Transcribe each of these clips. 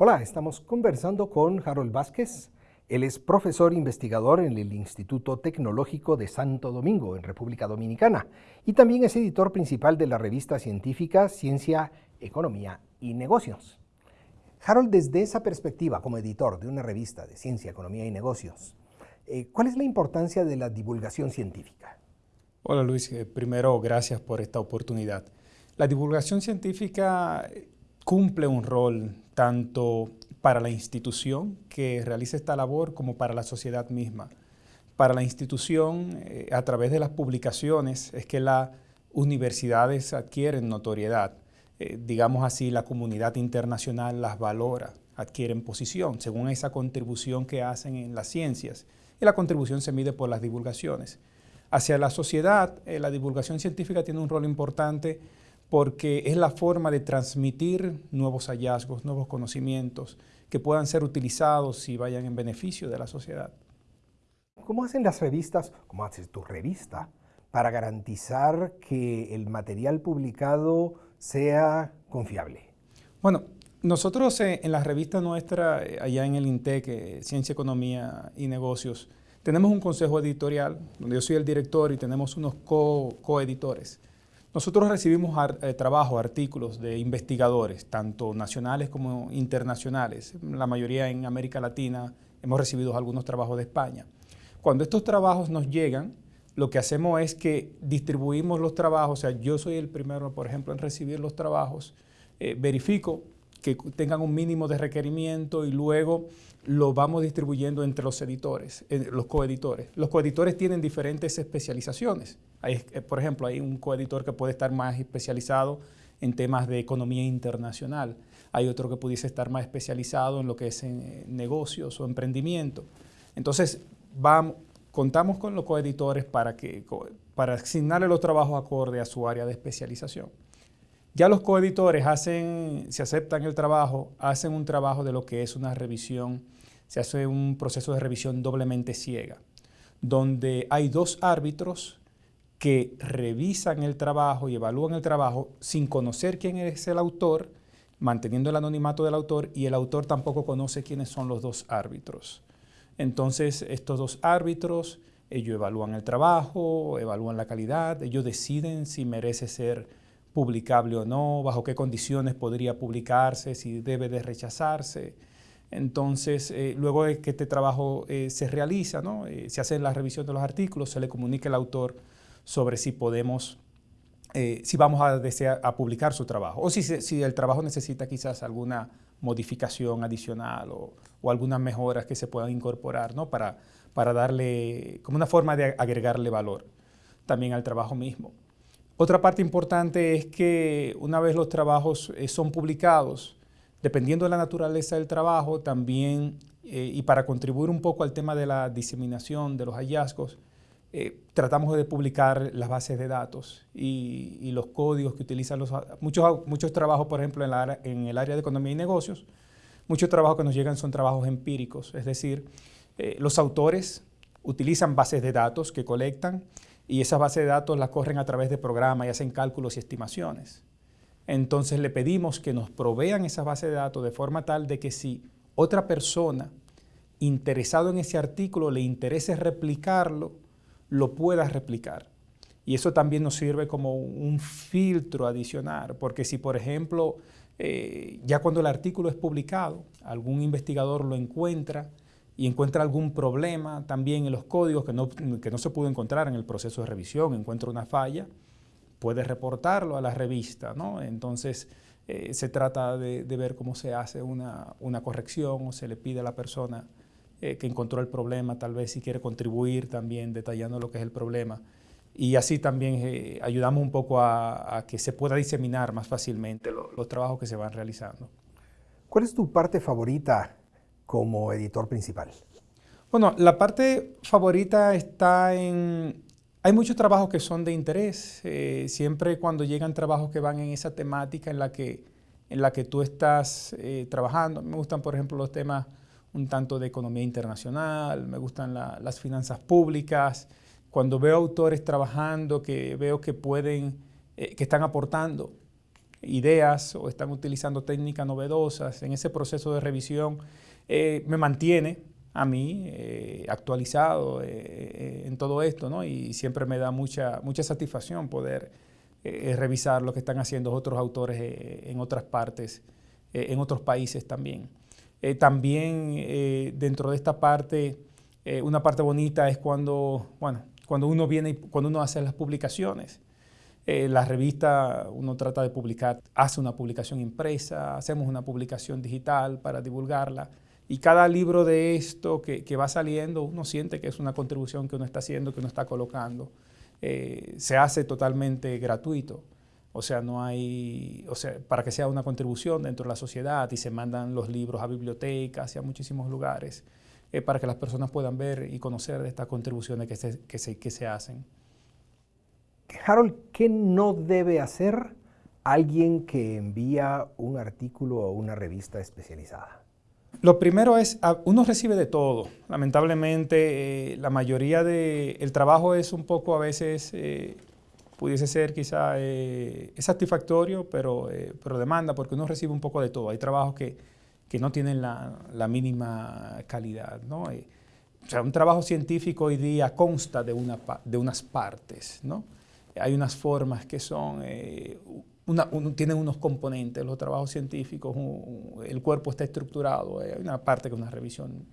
Hola, estamos conversando con Harold Vázquez. Él es profesor investigador en el Instituto Tecnológico de Santo Domingo, en República Dominicana, y también es editor principal de la revista científica Ciencia, Economía y Negocios. Harold, desde esa perspectiva como editor de una revista de Ciencia, Economía y Negocios, eh, ¿cuál es la importancia de la divulgación científica? Hola Luis, eh, primero gracias por esta oportunidad. La divulgación científica cumple un rol tanto para la institución que realiza esta labor como para la sociedad misma. Para la institución, eh, a través de las publicaciones, es que las universidades adquieren notoriedad. Eh, digamos así, la comunidad internacional las valora, adquieren posición, según esa contribución que hacen en las ciencias. Y la contribución se mide por las divulgaciones. Hacia la sociedad, eh, la divulgación científica tiene un rol importante porque es la forma de transmitir nuevos hallazgos, nuevos conocimientos que puedan ser utilizados y vayan en beneficio de la sociedad. ¿Cómo hacen las revistas, cómo haces tu revista, para garantizar que el material publicado sea confiable? Bueno, nosotros eh, en la revista nuestra, eh, allá en el INTEC, eh, Ciencia, Economía y Negocios, tenemos un consejo editorial, donde yo soy el director y tenemos unos coeditores. Nosotros recibimos eh, trabajo, artículos de investigadores, tanto nacionales como internacionales, la mayoría en América Latina, hemos recibido algunos trabajos de España. Cuando estos trabajos nos llegan, lo que hacemos es que distribuimos los trabajos, o sea, yo soy el primero, por ejemplo, en recibir los trabajos, eh, verifico que tengan un mínimo de requerimiento y luego lo vamos distribuyendo entre los editores, los coeditores. Los coeditores tienen diferentes especializaciones. Eh, por ejemplo, hay un coeditor que puede estar más especializado en temas de economía internacional. Hay otro que pudiese estar más especializado en lo que es en eh, negocios o emprendimiento. Entonces, vamos, contamos con los coeditores para, que, para asignarle los trabajos acorde a su área de especialización. Ya los coeditores hacen, si aceptan el trabajo, hacen un trabajo de lo que es una revisión, se hace un proceso de revisión doblemente ciega, donde hay dos árbitros que revisan el trabajo y evalúan el trabajo sin conocer quién es el autor, manteniendo el anonimato del autor, y el autor tampoco conoce quiénes son los dos árbitros. Entonces, estos dos árbitros, ellos evalúan el trabajo, evalúan la calidad, ellos deciden si merece ser publicable o no, bajo qué condiciones podría publicarse, si debe de rechazarse. Entonces, eh, luego de que este trabajo eh, se realiza, ¿no? Eh, se hace la revisión de los artículos, se le comunica al autor sobre si podemos, si vamos a, desear, a publicar su trabajo, o si, el trabajo necesita quizás alguna modificación adicional o, algunas mejoras que se puedan incorporar. Para, para darle, como una forma de agregarle valor también al trabajo mismo. Otra parte importante es que una vez los trabajos eh, son publicados, dependiendo de la naturaleza del trabajo, también, eh, y para contribuir un poco al tema de la diseminación de los hallazgos, eh, tratamos de publicar las bases de datos y, los códigos que utilizan los, muchos, muchos trabajos, por ejemplo, en, la, en, el área de economía y negocios, muchos trabajos que nos llegan son trabajos empíricos, es decir, los autores utilizan bases de datos que colectan, y esas bases de datos las corren a través de programas y hacen cálculos y estimaciones. Entonces le pedimos que nos provean esas bases de datos de forma tal de que si otra persona interesado en ese artículo le interese replicarlo, lo pueda replicar. Y eso también nos sirve como un filtro adicional, porque si por ejemplo, eh, ya cuando el artículo es publicado, algún investigador lo encuentra, y encuentra algún problema también en los códigos que no, que no se pudo encontrar en el proceso de revisión, encuentra una falla, puede reportarlo a la revista, ¿no? Entonces, eh, se trata de, ver cómo se hace una, una, corrección o se le pide a la persona eh, que encontró el problema, tal vez si quiere contribuir también detallando lo que es el problema. Y así también eh, ayudamos un poco a, que se pueda diseminar más fácilmente los trabajos que se van realizando. ¿Cuál es tu parte favorita como editor principal? Bueno, la parte favorita está en... Hay muchos trabajos que son de interés. Eh, siempre cuando llegan trabajos que van en esa temática en la que, en la que tú estás eh, trabajando. Me gustan, por ejemplo, los temas un tanto de economía internacional, me gustan las finanzas públicas. Cuando veo autores trabajando que veo que pueden, eh, que están aportando ideas o están utilizando técnicas novedosas. En ese proceso de revisión eh, me mantiene a mí eh, actualizado eh, en todo esto, ¿no? Y siempre me da mucha, mucha satisfacción poder revisar lo que están haciendo otros autores en otras partes, en otros países también. también dentro de esta parte, una parte bonita es cuando, bueno, cuando uno viene y cuando uno hace las publicaciones. la revista uno trata de publicar, hace una publicación impresa, hacemos una publicación digital para divulgarla. Y cada libro de esto que, va saliendo, uno siente que es una contribución que uno está haciendo, que uno está colocando. Eh, se hace totalmente gratuito. O sea, no hay, o sea, para que sea una contribución dentro de la sociedad y se mandan los libros a bibliotecas y a muchísimos lugares eh, para que las personas puedan ver y conocer de estas contribuciones que se, que se, que se hacen. Harold, ¿qué no debe hacer alguien que envía un artículo a una revista especializada? Lo primero es, uno recibe de todo. Lamentablemente, eh, la mayoría del el trabajo es un poco a veces, eh, pudiese ser quizá eh, satisfactorio, pero, pero demanda, porque uno recibe un poco de todo. Hay trabajos que, que no tienen la, la mínima calidad. ¿no? o sea, un trabajo científico hoy día consta de, una, de unas partes. ¿no? Hay unas formas que son tienen unos componentes, los trabajos científicos, el cuerpo está estructurado, hay una parte que es una revisión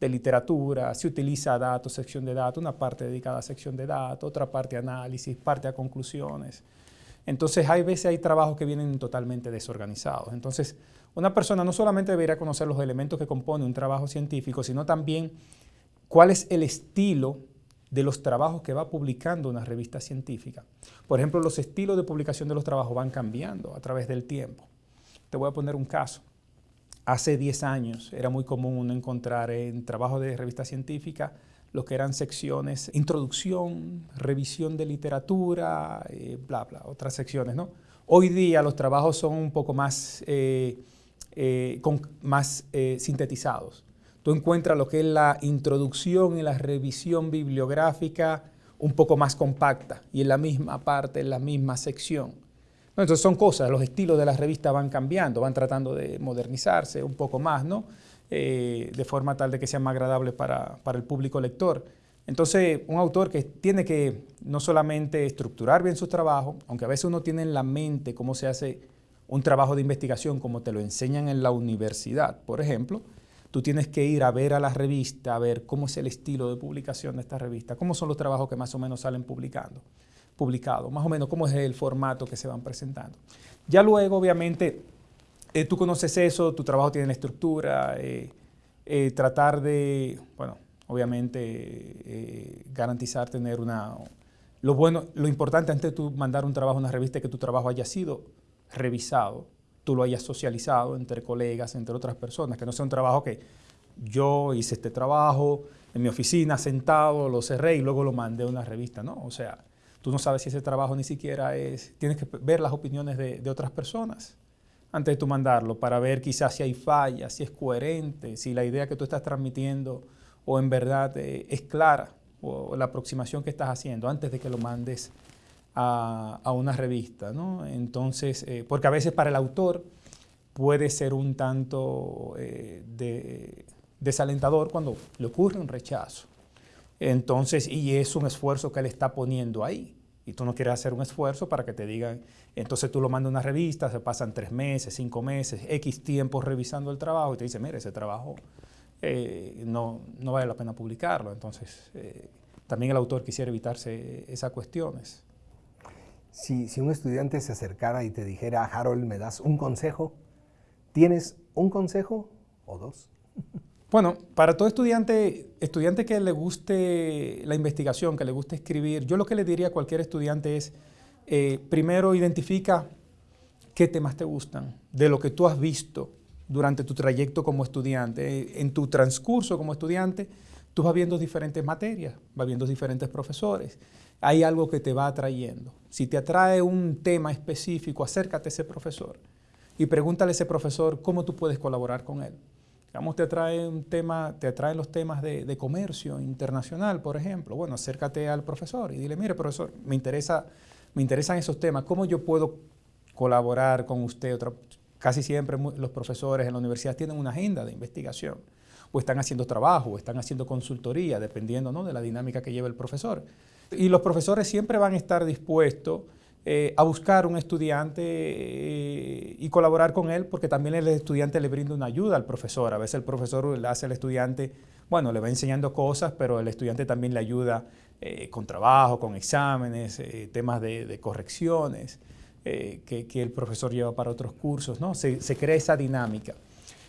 de literatura, se utiliza datos, sección de datos, una parte dedicada a sección de datos, otra parte análisis, parte a conclusiones. Entonces, hay veces hay trabajos que vienen totalmente desorganizados. Entonces, una persona no solamente debería conocer los elementos que compone un trabajo científico, sino también cuál es el estilo de los trabajos que va publicando una revista científica. Por ejemplo, los estilos de publicación de los trabajos van cambiando a través del tiempo. Te voy a poner un caso. Hace 10 años era muy común encontrar en trabajos de revista científica lo que eran secciones, introducción, revisión de literatura, eh, bla, bla, otras secciones, ¿no? Hoy día los trabajos son un poco más, eh, eh, más sintetizados tú encuentras lo que es la introducción y la revisión bibliográfica un poco más compacta y en la misma parte, en la misma sección. Entonces son cosas, los estilos de la revista van cambiando, van tratando de modernizarse un poco más, ¿no? Eh, de forma tal de que sea más agradable para, para el público lector. Entonces, un autor que tiene que no solamente estructurar bien su trabajo, aunque a veces uno tiene en la mente cómo se hace un trabajo de investigación como te lo enseñan en la universidad, por ejemplo, tú tienes que ir a ver a la revista, a ver cómo es el estilo de publicación de esta revista, cómo son los trabajos que más o menos salen publicando, publicados, más o menos cómo es el formato que se van presentando. Ya luego, obviamente, eh, tú conoces eso, tu trabajo tiene la estructura, eh, eh, tratar de, bueno, obviamente garantizar tener una... Lo bueno, lo importante antes de mandar un trabajo a una revista es que tu trabajo haya sido revisado, tú lo hayas socializado entre colegas, entre otras personas, que no sea un trabajo que yo hice este trabajo en mi oficina sentado, lo cerré y luego lo mandé a una revista, ¿no? O sea, tú no sabes si ese trabajo ni siquiera es, tienes que ver las opiniones de, otras personas antes de tú mandarlo para ver quizás si hay fallas, si es coherente, si la idea que tú estás transmitiendo o en verdad eh, es clara o la aproximación que estás haciendo antes de que lo mandes a, una revista, ¿no? Entonces, eh, porque a veces para el autor puede ser un tanto eh, desalentador cuando le ocurre un rechazo. Entonces, y es un esfuerzo que él está poniendo ahí. Y tú no quieres hacer un esfuerzo para que te digan, entonces tú lo mandas a una revista, se pasan tres meses, cinco meses, X tiempo revisando el trabajo y te dice, mire, ese trabajo eh, no, no, vale la pena publicarlo. Entonces, también el autor quisiera evitarse esas cuestiones. Si, un estudiante se acercara y te dijera, Harold, ¿me das un consejo? ¿Tienes un consejo o dos? Bueno, para todo estudiante, estudiante que le guste la investigación, que le guste escribir, yo lo que le diría a cualquier estudiante es, eh, primero identifica qué temas te gustan, de lo que tú has visto durante tu trayecto como estudiante. En tu transcurso como estudiante, tú vas viendo diferentes materias, vas viendo diferentes profesores hay algo que te va atrayendo. Si te atrae un tema específico, acércate a ese profesor y pregúntale a ese profesor cómo tú puedes colaborar con él. Digamos, te atrae un tema, te atraen los temas de, comercio internacional, por ejemplo. Bueno, acércate al profesor y dile, mire, profesor, me, interesa, me interesan esos temas. ¿Cómo yo puedo colaborar con usted. casi siempre los profesores en la universidad tienen una agenda de investigación o están haciendo trabajo, o están haciendo consultoría, dependiendo ¿no? de la dinámica que lleva el profesor. Y los profesores siempre van a estar dispuestos eh, a buscar un estudiante eh, y colaborar con él, porque también el estudiante le brinda una ayuda al profesor. A veces el profesor le hace al estudiante, bueno, le va enseñando cosas, pero el estudiante también le ayuda eh, con trabajo, con exámenes, temas de, correcciones que, el profesor lleva para otros cursos, ¿no? Se, se crea esa dinámica.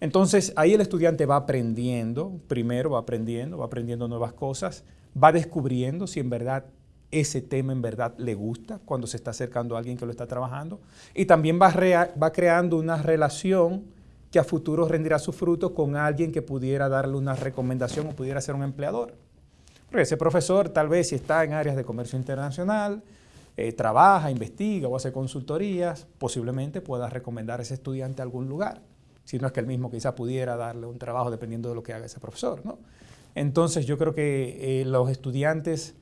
Entonces, ahí el estudiante va aprendiendo, primero va aprendiendo, va aprendiendo nuevas cosas, va descubriendo si en verdad ese tema en verdad le gusta cuando se está acercando a alguien que lo está trabajando y también va, va creando una relación que a futuro rendirá su fruto con alguien que pudiera darle una recomendación o pudiera ser un empleador. Porque ese profesor tal vez si está en áreas de comercio internacional, eh, trabaja, investiga o hace consultorías, posiblemente pueda recomendar a ese estudiante a algún lugar si no es que el mismo quizá pudiera darle un trabajo dependiendo de lo que haga ese profesor. ¿no? Entonces yo creo que eh, los estudiantes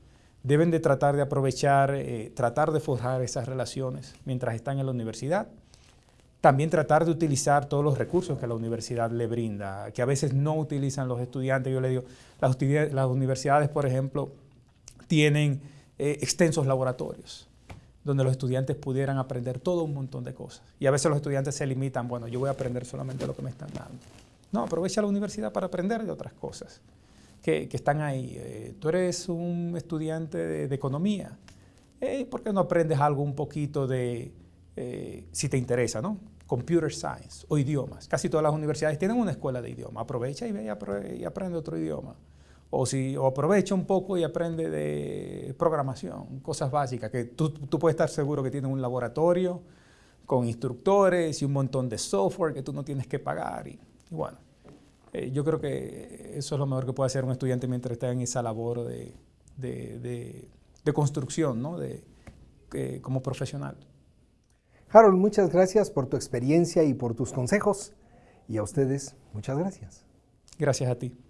deben de tratar de aprovechar, eh, tratar de forjar esas relaciones mientras están en la universidad. También tratar de utilizar todos los recursos que la universidad le brinda, que a veces no utilizan los estudiantes. Yo le digo, las, las universidades, por ejemplo, tienen eh, extensos laboratorios donde los estudiantes pudieran aprender todo un montón de cosas. Y a veces los estudiantes se limitan, bueno, yo voy a aprender solamente lo que me están dando. No, aprovecha la universidad para aprender de otras cosas que, están ahí. Eh, tú eres un estudiante de, economía. ¿Por qué no aprendes algo un poquito de, eh, si te interesa, ¿no? Computer Science o idiomas. Casi todas las universidades tienen una escuela de idioma. Aprovecha y ve y aprende otro idioma o, si, o aprovecha un poco y aprende de programación, cosas básicas, que tú, tú, puedes estar seguro que tienen un laboratorio con instructores y un montón de software que tú no tienes que pagar. Y, bueno, eh, yo creo que eso es lo mejor que puede hacer un estudiante mientras está en esa labor de, de, de, construcción, ¿no? de, eh, como profesional. Harold, muchas gracias por tu experiencia y por tus consejos. Y a ustedes, muchas gracias. Gracias a ti.